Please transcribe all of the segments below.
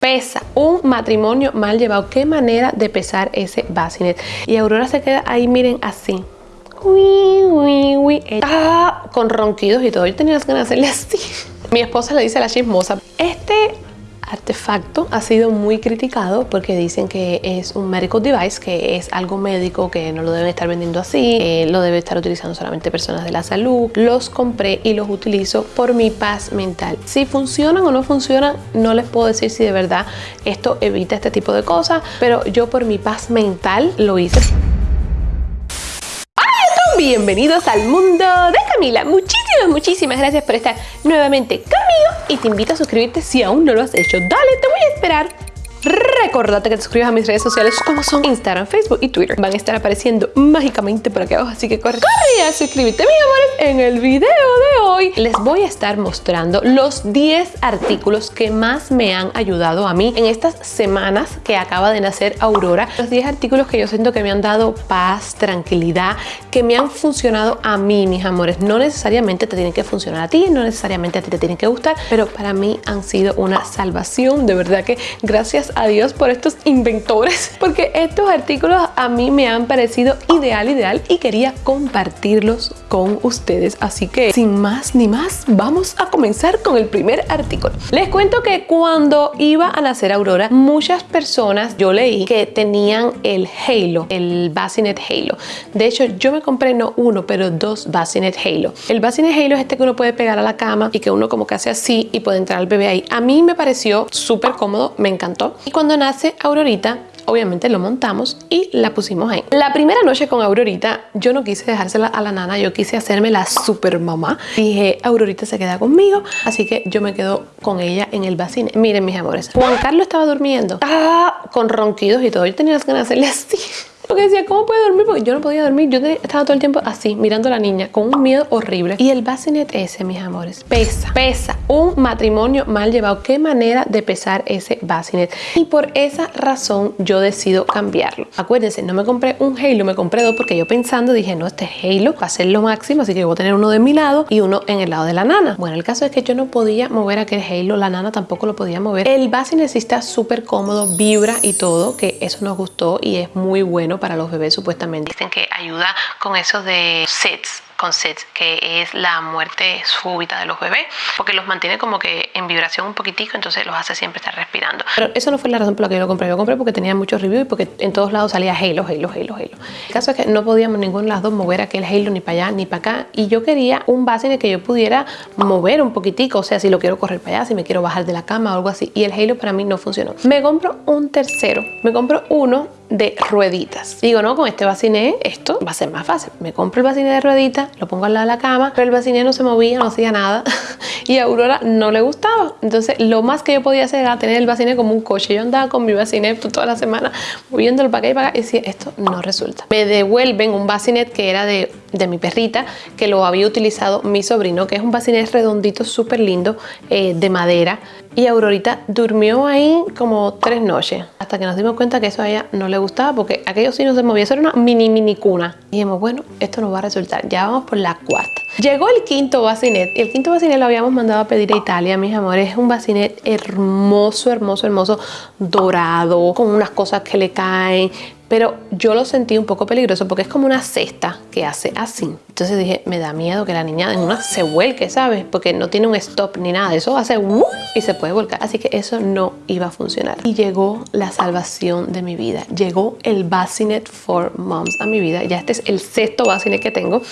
Pesa un matrimonio mal llevado. Qué manera de pesar ese bassinet. Y Aurora se queda ahí, miren, así. Uy, uy, uy. Ah, con ronquidos y todo. Yo tenía las ganas de hacerle así. Mi esposa le dice a la chismosa, este artefacto ha sido muy criticado porque dicen que es un medical device, que es algo médico, que no lo deben estar vendiendo así, lo debe estar utilizando solamente personas de la salud. Los compré y los utilizo por mi paz mental. Si funcionan o no funcionan, no les puedo decir si de verdad esto evita este tipo de cosas, pero yo por mi paz mental lo hice. Bienvenidos al mundo de Camila. Muchísimas, muchísimas gracias por estar nuevamente conmigo y te invito a suscribirte si aún no lo has hecho. Dale, te voy a esperar Recordate que te suscribas a mis redes sociales como son Instagram, Facebook y Twitter. Van a estar apareciendo mágicamente por aquí abajo, así que corre, corre a suscribirte, mis amores. En el video de hoy les voy a estar mostrando los 10 artículos que más me han ayudado a mí en estas semanas que acaba de nacer Aurora. Los 10 artículos que yo siento que me han dado paz, tranquilidad, que me han funcionado a mí, mis amores. No necesariamente te tienen que funcionar a ti, no necesariamente a ti te tienen que gustar, pero para mí han sido una salvación. De verdad que gracias a Dios por estos inventores porque estos artículos a mí me han parecido ideal, ideal y quería compartirlos con ustedes. Así que sin más ni más, vamos a comenzar con el primer artículo. Les cuento que cuando iba a nacer Aurora, muchas personas yo leí que tenían el Halo, el Bassinet Halo. De hecho, yo me compré no uno, pero dos Bassinet Halo. El Bassinet Halo es este que uno puede pegar a la cama y que uno como que hace así y puede entrar el bebé ahí. A mí me pareció súper cómodo, me encantó. Y cuando nace Aurorita, obviamente lo montamos y la pusimos ahí. La primera noche con Aurorita, yo no quise dejársela a la nana, yo quise hacerme la super mamá. Dije, Aurorita se queda conmigo, así que yo me quedo con ella en el bacine. Miren, mis amores, Juan Carlos estaba durmiendo, estaba con ronquidos y todo. Yo tenía las ganas de hacerle así. Porque decía, ¿cómo puede dormir? Porque yo no podía dormir. Yo estaba todo el tiempo así, mirando a la niña, con un miedo horrible. Y el bassinet ese, mis amores, pesa, pesa. Un matrimonio mal llevado. Qué manera de pesar ese bassinet. Y por esa razón yo decido cambiarlo. Acuérdense, no me compré un Halo, me compré dos porque yo pensando dije, no, este Halo va a ser lo máximo, así que voy a tener uno de mi lado y uno en el lado de la nana. Bueno, el caso es que yo no podía mover aquel Halo, la nana tampoco lo podía mover. El bassinet sí está súper cómodo, vibra y todo, que eso nos gustó y es muy bueno para los bebés supuestamente. Dicen que ayuda con eso de sets con SETS, que es la muerte súbita de los bebés, porque los mantiene como que en vibración un poquitico, entonces los hace siempre estar respirando. Pero eso no fue la razón por la que yo lo compré. Yo lo compré porque tenía muchos reviews y porque en todos lados salía Halo, Halo, Halo, Halo. El caso es que no podíamos ninguno de las dos mover aquel Halo ni para allá ni para acá y yo quería un base en el que yo pudiera mover un poquitico, o sea, si lo quiero correr para allá, si me quiero bajar de la cama o algo así. Y el Halo para mí no funcionó. Me compro un tercero, me compro uno de rueditas. Digo, no, con este baciné esto va a ser más fácil. Me compro el baciné de rueditas, lo pongo al lado de la cama, pero el baciné no se movía, no hacía nada y a Aurora no le gustaba. Entonces lo más que yo podía hacer era tener el baciné como un coche. Yo andaba con mi baciné toda la semana moviéndolo para acá y para acá y decía, esto no resulta. Me devuelven un bacinet que era de, de mi perrita, que lo había utilizado mi sobrino, que es un bacinet redondito, súper lindo, eh, de madera. Y Aurorita durmió ahí como tres noches, hasta que nos dimos cuenta que eso a ella no le gustaba, porque aquello sí no se movía, eso era una mini mini cuna. Y dijimos, bueno, esto no va a resultar, ya vamos por la cuarta. Llegó el quinto bacinet, el quinto bacinet lo habíamos mandado a pedir a Italia, mis amores, es un bacinet hermoso, hermoso, hermoso, dorado, con unas cosas que le caen, pero yo lo sentí un poco peligroso porque es como una cesta que hace así. Entonces dije, me da miedo que la niña en una se vuelque, ¿sabes? Porque no tiene un stop ni nada. Eso hace ¡uh! y se puede volcar. Así que eso no iba a funcionar. Y llegó la salvación de mi vida. Llegó el Bassinet for Moms a mi vida. Ya este es el sexto Bassinet que tengo.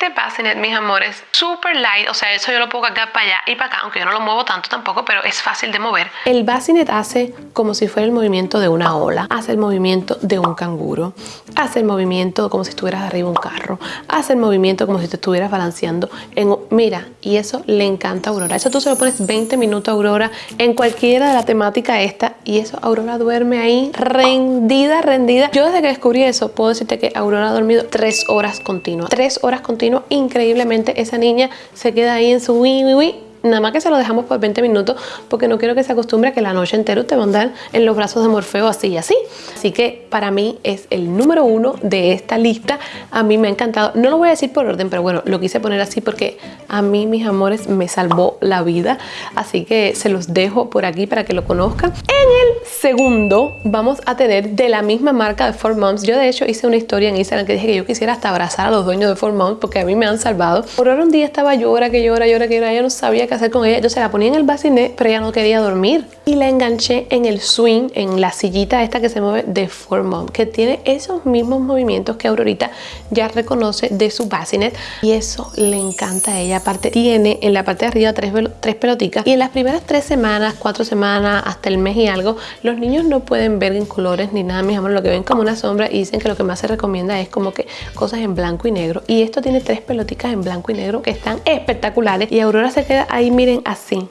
Este Bassinet, mis amores, super light. O sea, eso yo lo pongo acá para allá y para acá. Aunque yo no lo muevo tanto tampoco, pero es fácil de mover. El Bassinet hace como si fuera el movimiento de una ola. Hace el movimiento de un canguro. Hace el movimiento como si estuvieras arriba un carro. Hace el movimiento como si te estuvieras balanceando. En, mira, y eso le encanta a Aurora. Eso tú se lo pones 20 minutos a Aurora en cualquiera de la temática esta y eso Aurora duerme ahí rendida, rendida. Yo desde que descubrí eso puedo decirte que Aurora ha dormido tres horas continuas. Tres horas continuas. Increíblemente esa niña se queda ahí en su wi, wi, wi nada más que se lo dejamos por 20 minutos porque no quiero que se acostumbre a que la noche entera te mandan en los brazos de Morfeo así y así. Así que para mí es el número uno de esta lista. A mí me ha encantado. No lo voy a decir por orden, pero bueno, lo quise poner así porque a mí, mis amores, me salvó la vida. Así que se los dejo por aquí para que lo conozcan. En el segundo vamos a tener de la misma marca de Four Moms. Yo de hecho hice una historia en Instagram que dije que yo quisiera hasta abrazar a los dueños de Four Moms porque a mí me han salvado. Por ahora un día estaba llora, que llora, llora, que llora. Yo no sabía qué hacer con ella. Yo se la ponía en el bacinet, pero ella no quería dormir. Y la enganché en el swing, en la sillita esta que se mueve de Four Moms, que tiene esos mismos movimientos que Aurorita ya reconoce de su bacinet. Y eso le encanta a ella. Aparte tiene en la parte de arriba tres, tres peloticas. Y en las primeras tres semanas, cuatro semanas, hasta el mes y algo, los niños no pueden ver en colores ni nada, mis amores. Lo que ven como una sombra y dicen que lo que más se recomienda es como que cosas en blanco y negro. Y esto tiene tres peloticas en blanco y negro que están espectaculares. Y Aurora se queda ahí, miren, así.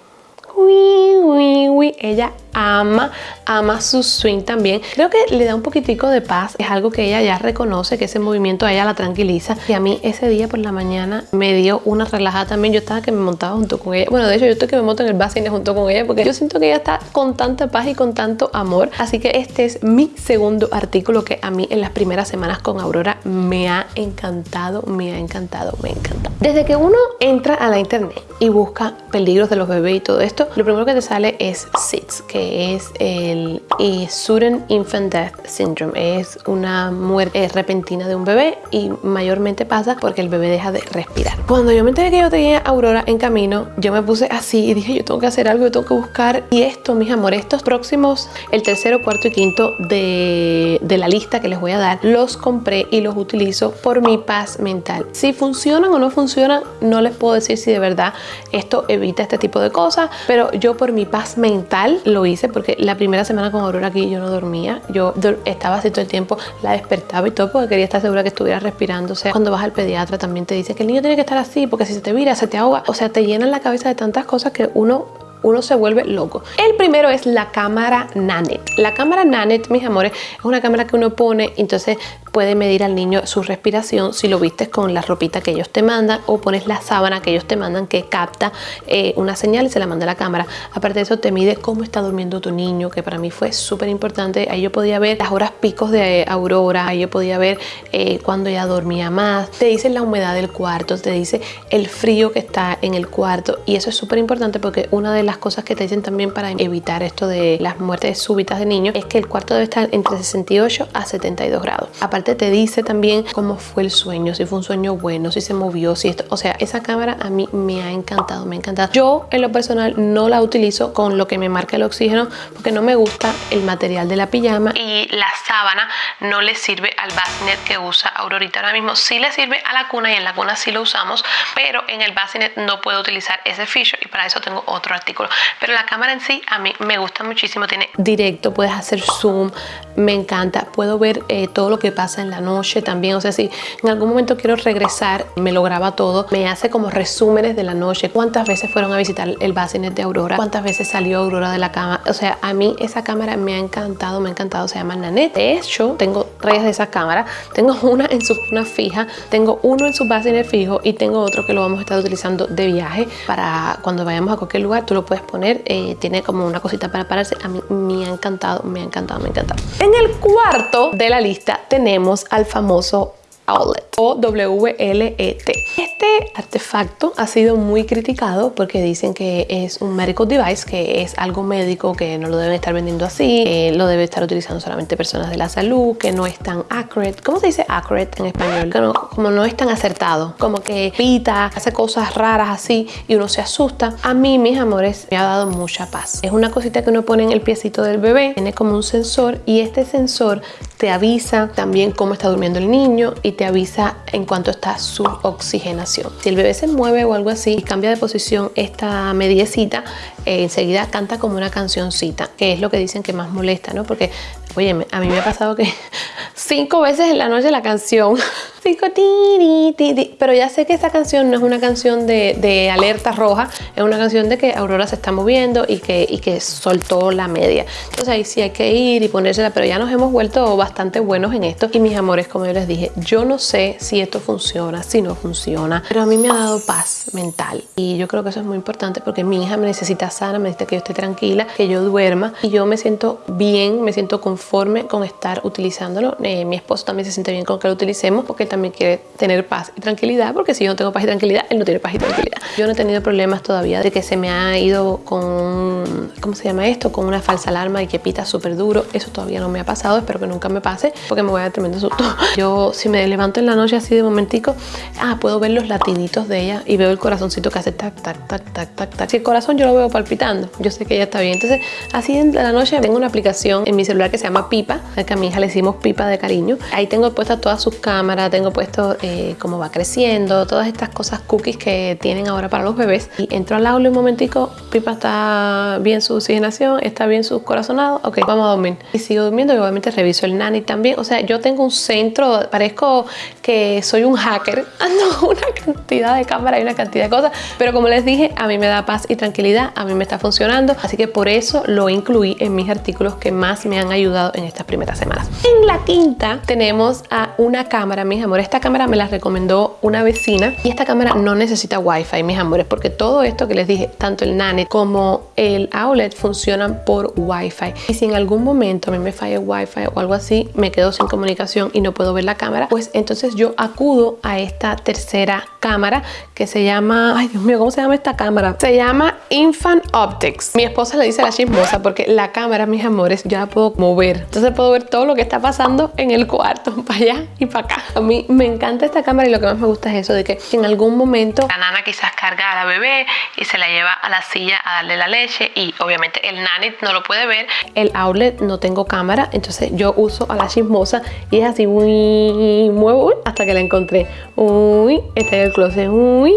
Uy, uy, uy. Ella ama, ama su swing también. Creo que le da un poquitico de paz. Es algo que ella ya reconoce, que ese movimiento a ella la tranquiliza. Y a mí ese día por la mañana me dio una relajada también. Yo estaba que me montaba junto con ella. Bueno, de hecho yo estoy que me monto en el basine junto con ella porque yo siento que ella está con tanta paz y con tanto amor. Así que este es mi segundo artículo que a mí en las primeras semanas con Aurora me ha encantado, me ha encantado, me encanta. Desde que uno entra a la internet y busca peligros de los bebés y todo esto, lo primero que te sale es SIDS, que es el Sudden Infant Death Syndrome. Es una muerte repentina de un bebé y mayormente pasa porque el bebé deja de respirar. Cuando yo me enteré que yo tenía Aurora en camino, yo me puse así y dije yo tengo que hacer algo, yo tengo que buscar. Y esto, mis amores, estos próximos, el tercero, cuarto y quinto de, de la lista que les voy a dar, los compré y los utilizo por mi paz mental. Si funcionan o no funcionan, no les puedo decir si de verdad esto evita este tipo de cosas, yo por mi paz mental lo hice porque la primera semana con Aurora aquí yo no dormía. Yo estaba así todo el tiempo, la despertaba y todo porque quería estar segura que estuviera respirando. O sea, cuando vas al pediatra también te dice que el niño tiene que estar así porque si se te vira, se te ahoga. O sea, te llenan la cabeza de tantas cosas que uno uno se vuelve loco. El primero es la cámara Nanet. La cámara Nanet, mis amores, es una cámara que uno pone, entonces puede medir al niño su respiración si lo vistes con la ropita que ellos te mandan o pones la sábana que ellos te mandan que capta eh, una señal y se la manda a la cámara. Aparte de eso te mide cómo está durmiendo tu niño, que para mí fue súper importante. Ahí yo podía ver las horas picos de aurora, ahí yo podía ver eh, cuando ella dormía más. Te dice la humedad del cuarto, te dice el frío que está en el cuarto y eso es súper importante porque una de las cosas que te dicen también para evitar esto de las muertes súbitas de niños es que el cuarto debe estar entre 68 a 72 grados. Aparte te dice también cómo fue el sueño, si fue un sueño bueno, si se movió, si esto, o sea, esa cámara a mí me ha encantado, me ha encantado. Yo en lo personal no la utilizo con lo que me marca el oxígeno porque no me gusta el material de la pijama y la sábana no le sirve al bassinet que usa Aurorita ahora mismo. Sí le sirve a la cuna y en la cuna sí lo usamos, pero en el bassinet no puedo utilizar ese feature y para eso tengo otro artículo. Pero la cámara en sí a mí me gusta muchísimo, tiene directo, puedes hacer zoom, me encanta, puedo ver eh, todo lo que pasa en la noche también. O sea, si en algún momento quiero regresar, me lo graba todo. Me hace como resúmenes de la noche. Cuántas veces fueron a visitar el bassinet de Aurora. Cuántas veces salió Aurora de la cama. O sea, a mí esa cámara me ha encantado, me ha encantado. Se llama Nanette. De hecho, tengo tres de esas cámaras. Tengo una en su una fija, tengo uno en su bassinet fijo y tengo otro que lo vamos a estar utilizando de viaje para cuando vayamos a cualquier lugar. Tú lo puedes poner. Eh, tiene como una cosita para pararse. A mí me ha encantado, me ha encantado, me ha encantado. En el cuarto de la lista tenemos al famoso Owlet o WLET. Este artefacto ha sido muy criticado porque dicen que es un medical device, que es algo médico, que no lo deben estar vendiendo así, que lo debe estar utilizando solamente personas de la salud, que no es tan accurate. ¿Cómo se dice accurate en español? como no es tan acertado, como que pita, hace cosas raras así y uno se asusta. A mí, mis amores, me ha dado mucha paz. Es una cosita que uno pone en el piecito del bebé, tiene como un sensor y este sensor te avisa también cómo está durmiendo el niño y te avisa en cuanto está su oxigenación. Si el bebé se mueve o algo así y cambia de posición esta mediecita, eh, enseguida canta como una cancioncita, que es lo que dicen que más molesta, ¿no? Porque, oye, a mí me ha pasado que cinco veces en la noche la canción pico, ti, ti, ti, pero ya sé que esa canción no es una canción de, alerta roja, es una canción de que Aurora se está moviendo y que, y que soltó la media. Entonces ahí sí hay que ir y ponérsela, pero ya nos hemos vuelto bastante buenos en esto. Y mis amores, como yo les dije, yo no sé si esto funciona, si no funciona, pero a mí me ha dado paz mental. Y yo creo que eso es muy importante porque mi hija me necesita sana, me necesita que yo esté tranquila, que yo duerma y yo me siento bien, me siento conforme con estar utilizándolo. Eh, mi esposo también se siente bien con que lo utilicemos porque también quiere tener paz y tranquilidad, porque si yo no tengo paz y tranquilidad, él no tiene paz y tranquilidad. Yo no he tenido problemas todavía de que se me ha ido con, ¿cómo se llama esto? Con una falsa alarma y que pita súper duro. Eso todavía no me ha pasado, espero que nunca me pase porque me voy a dar tremendo susto. Yo si me levanto en la noche así de momentico, ah, puedo ver los latiditos de ella y veo el corazoncito que hace tac, tac, tac, tac, tac, tac. Si el corazón yo lo veo palpitando, yo sé que ella está bien. Entonces, así en la noche tengo una aplicación en mi celular que se llama Pipa, que a mi hija le hicimos Pipa de cariño. Ahí tengo puestas todas sus cámaras, tengo puesto eh, cómo va creciendo, todas estas cosas cookies que tienen ahora para los bebés. Y entro al aula un momentico, Pipa está bien su oxigenación, está bien su corazonado, ok, vamos a dormir. Y sigo durmiendo y obviamente reviso el nani también. O sea, yo tengo un centro, parezco que soy un hacker, ando una cantidad de cámaras y una cantidad de cosas, pero como les dije, a mí me da paz y tranquilidad, a mí me está funcionando, así que por eso lo incluí en mis artículos que más me han ayudado en estas primeras semanas. En la quinta tenemos a una cámara, mis amores. Esta cámara me la recomendó una vecina y esta cámara no necesita wifi, mis amores, porque todo esto que les dije, tanto el Nane como el outlet funcionan por wifi. Y si en algún momento a mí me falla el wifi o algo así, me quedo sin comunicación y no puedo ver la cámara, pues entonces yo acudo a esta tercera cámara que se llama, ay Dios mío, ¿cómo se llama esta cámara? Se llama Infant Optics. Mi esposa le dice a la chismosa porque la cámara, mis amores, yo la puedo mover. Entonces puedo ver todo lo que está pasando en el cuarto, para allá y para acá. A mí me encanta esta cámara y lo que más me gusta es eso de que en algún momento la nana quizás carga a la bebé y se la lleva a la silla a darle la leche y obviamente el nanny no lo puede ver. El outlet no tengo cámara, entonces yo uso a la chismosa y es así, uy, muevo hasta que la encontré. Uy, está en el closet, uy,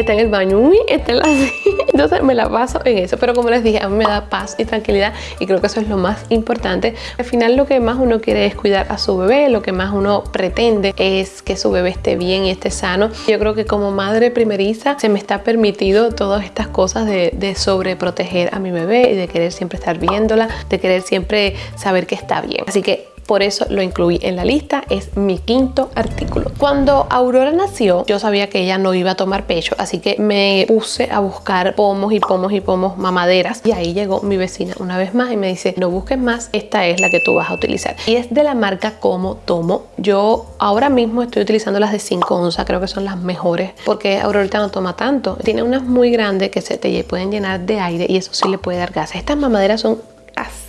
está en el baño, uy, está en la. Entonces me la paso en eso, pero como les dije, a mí me da paz y tranquilidad y creo que eso es lo más importante. Al final lo que más uno quiere es cuidar a su bebé, lo que más uno pretende es que su bebé esté bien y esté sano. Yo creo que como madre primeriza se me está permitido todas estas cosas de, de sobreproteger a mi bebé y de querer siempre estar viéndola, de querer siempre saber que está bien. Así que por eso lo incluí en la lista, es mi quinto artículo. Cuando Aurora nació, yo sabía que ella no iba a tomar pecho, así que me puse a buscar pomos y pomos y pomos mamaderas y ahí llegó mi vecina una vez más y me dice, no busques más, esta es la que tú vas a utilizar. Y es de la marca Como Tomo. Yo ahora mismo estoy utilizando las de 5 onzas, creo que son las mejores porque Aurora no toma tanto. Tiene unas muy grandes que se te pueden llenar de aire y eso sí le puede dar gas. Estas mamaderas son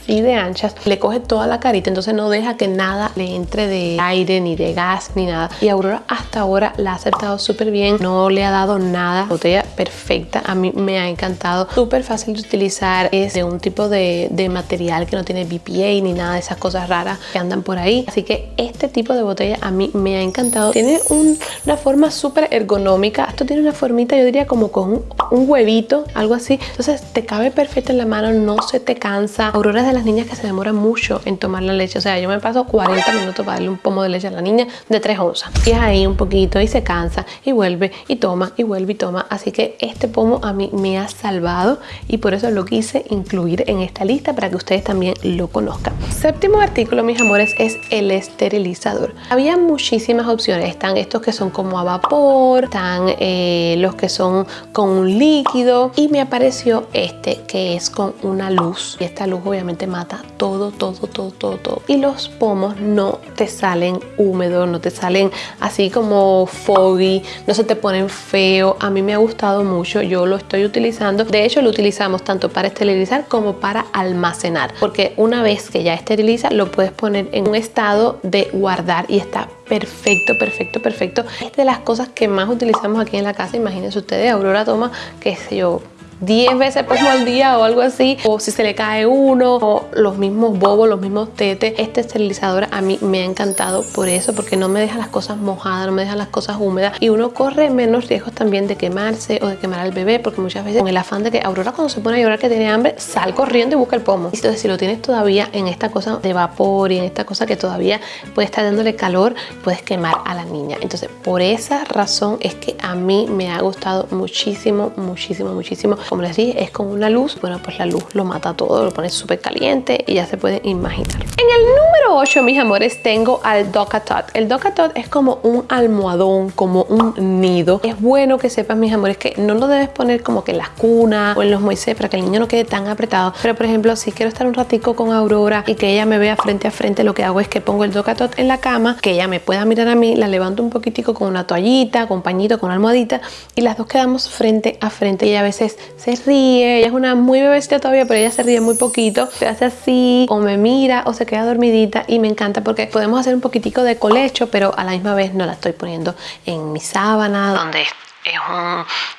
así de anchas, le coge toda la carita, entonces no deja que nada le entre de aire, ni de gas, ni nada. Y Aurora hasta ahora la ha acertado súper bien, no le ha dado nada, botella perfecta, a mí me ha encantado, súper fácil de utilizar, es de un tipo de, de, material que no tiene BPA ni nada de esas cosas raras que andan por ahí, así que este tipo de botella a mí me ha encantado, tiene un, una forma súper ergonómica, esto tiene una formita yo diría como con un, un huevito, algo así, entonces te cabe perfecto en la mano, no se te cansa, Aurora es de las niñas que se demoran mucho en tomar la leche. O sea, yo me paso 40 minutos para darle un pomo de leche a la niña de 3 onzas. Y es ahí un poquito y se cansa y vuelve y toma y vuelve y toma. Así que este pomo a mí me ha salvado y por eso lo quise incluir en esta lista para que ustedes también lo conozcan. Séptimo artículo, mis amores, es el esterilizador. Había muchísimas opciones. Están estos que son como a vapor, están eh, los que son con un líquido y me apareció este que es con una luz. Y esta luz obviamente mata todo, todo, todo, todo, todo. Y los pomos no te salen húmedos, no te salen así como foggy, no se te ponen feo. A mí me ha gustado mucho, yo lo estoy utilizando. De hecho, lo utilizamos tanto para esterilizar como para almacenar. Porque una vez que ya esteriliza, lo puedes poner en un estado de guardar y está perfecto, perfecto, perfecto. Es de las cosas que más utilizamos aquí en la casa. Imagínense ustedes, Aurora toma, qué sé yo, 10 veces pomo al día o algo así, o si se le cae uno, o los mismos bobos, los mismos tetes. Este esterilizador a mí me ha encantado por eso, porque no me deja las cosas mojadas, no me deja las cosas húmedas y uno corre menos riesgos también de quemarse o de quemar al bebé, porque muchas veces con el afán de que Aurora cuando se pone a llorar que tiene hambre, sal corriendo y busca el pomo. Entonces si lo tienes todavía en esta cosa de vapor y en esta cosa que todavía puede estar dándole calor, puedes quemar a la niña. Entonces por esa razón es que a mí me ha gustado muchísimo, muchísimo, muchísimo. Como les dije, es con una luz. Bueno, pues la luz lo mata todo, lo pone súper caliente y ya se pueden imaginar. En el número 8, mis amores, tengo al Docatot. El Docatot es como un almohadón, como un nido. Es bueno que sepas, mis amores, que no lo debes poner como que en las cunas o en los Moisés para que el niño no quede tan apretado. Pero, por ejemplo, si quiero estar un ratico con Aurora y que ella me vea frente a frente, lo que hago es que pongo el Docatot en la cama, que ella me pueda mirar a mí, la levanto un poquitico con una toallita, con pañito, con almohadita y las dos quedamos frente a frente. Y a veces se ríe, ella es una muy bebecita todavía, pero ella se ríe muy poquito, se hace así o me mira o se queda dormidita y me encanta porque podemos hacer un poquitico de colecho, pero a la misma vez no la estoy poniendo en mi sábana donde es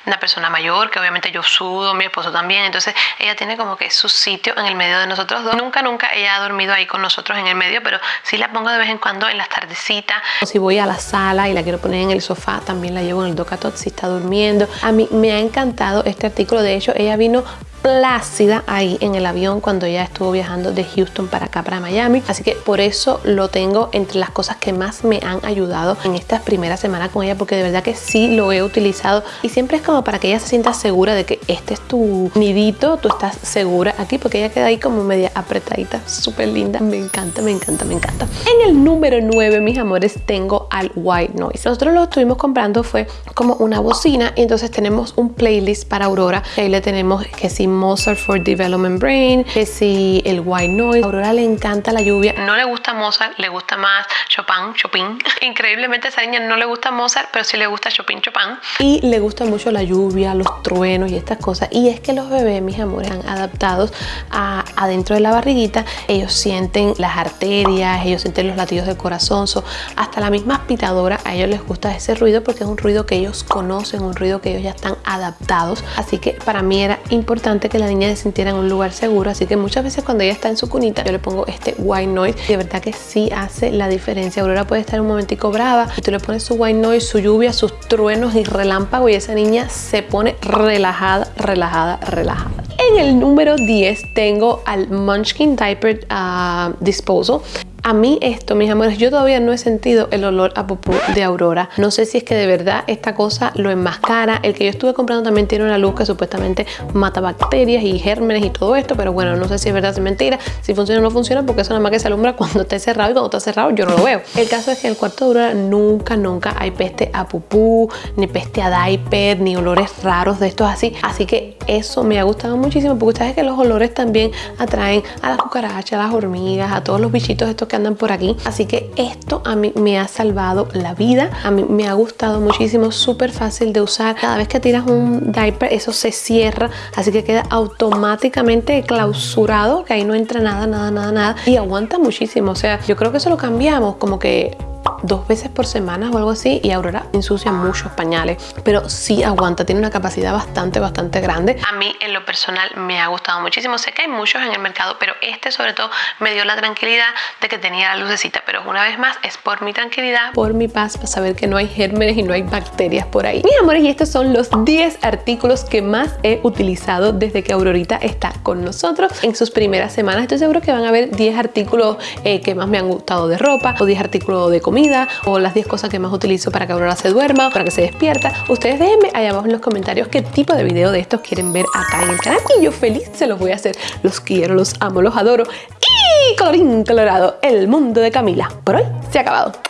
una persona mayor que obviamente yo sudo, mi esposo también, entonces ella tiene como que su sitio en el medio de nosotros dos. Nunca, nunca ella ha dormido ahí con nosotros en el medio, pero sí la pongo de vez en cuando en las tardecitas. O si voy a la sala y la quiero poner en el sofá, también la llevo en el docatot si está durmiendo. A mí me ha encantado este artículo, de hecho ella vino plácida ahí en el avión cuando ya estuvo viajando de Houston para acá para Miami. Así que por eso lo tengo entre las cosas que más me han ayudado en estas primeras semanas con ella porque de verdad que sí lo he utilizado. Y siempre es como para que ella se sienta segura de que este es tu nidito tú estás segura aquí porque ella queda ahí como media apretadita súper linda. Me encanta me encanta me encanta. En el número 9 mis amores tengo al white noise. Nosotros lo estuvimos comprando fue como una bocina y entonces tenemos un playlist para Aurora ahí le tenemos que sí Mozart for Development Brain, que si el White Noise. A Aurora le encanta la lluvia. No le gusta Mozart, le gusta más Chopin, Chopin. Increíblemente a esa niña no le gusta Mozart, pero sí le gusta Chopin, Chopin. Y le gusta mucho la lluvia, los truenos y estas cosas. Y es que los bebés, mis amores, han adaptados a adentro de la barriguita. Ellos sienten las arterias, ellos sienten los latidos del corazón. hasta la misma aspiradora, a ellos les gusta ese ruido porque es un ruido que ellos conocen, un ruido que ellos ya están adaptados. Así que para mí era importante que la niña se sintiera en un lugar seguro. Así que muchas veces cuando ella está en su cunita yo le pongo este white noise. Y de verdad que sí hace la diferencia. Aurora puede estar un momentico brava. Y tú le pones su white noise, su lluvia, sus truenos y relámpago y esa niña se pone relajada, relajada, relajada. En el número 10 tengo al Munchkin Diaper uh, Disposal a mí esto, mis amores, yo todavía no he sentido el olor a popó de Aurora. No sé si es que de verdad esta cosa lo enmascara. El que yo estuve comprando también tiene una luz que supuestamente mata bacterias y gérmenes y todo esto, pero bueno, no sé si es verdad o es mentira, si funciona o no funciona, porque eso nada más que se alumbra cuando está cerrado y cuando está cerrado yo no lo veo. El caso es que en el cuarto de Aurora nunca, nunca hay peste a pupú, ni peste a diaper, ni olores raros de estos así. Así que eso me ha gustado muchísimo, porque ustedes que los olores también atraen a las cucarachas, a las hormigas, a todos los bichitos estos que andan por aquí. Así que esto a mí me ha salvado la vida. A mí me ha gustado muchísimo, súper fácil de usar. Cada vez que tiras un diaper, eso se cierra, así que queda automáticamente clausurado, que ahí no entra nada, nada, nada, nada. Y aguanta muchísimo. O sea, yo creo que eso lo cambiamos como que dos veces por semana o algo así y Aurora ensucia muchos pañales pero sí aguanta, tiene una capacidad bastante bastante grande. A mí en lo personal me ha gustado muchísimo. Sé que hay muchos en el mercado pero este sobre todo me dio la tranquilidad de que tenía la lucecita pero una vez más es por mi tranquilidad. Por mi paz para saber que no hay gérmenes y no hay bacterias por ahí. Mis amores y estos son los 10 artículos que más he utilizado desde que Aurorita está con nosotros en sus primeras semanas. Estoy seguro que van a ver 10 artículos eh, que más me han gustado de ropa o 10 artículos de comida o las 10 cosas que más utilizo para que Aurora se duerma, para que se despierta. Ustedes déjenme allá abajo en los comentarios qué tipo de video de estos quieren ver acá en el canal y yo feliz se los voy a hacer. Los quiero, los amo, los adoro y colorín colorado, el mundo de Camila por hoy se ha acabado.